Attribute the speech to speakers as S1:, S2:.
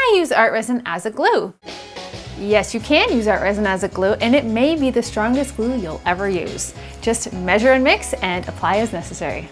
S1: I use art resin as a glue? Yes, you can use art resin as a glue and it may be the strongest glue you'll ever use. Just measure and mix and apply as necessary.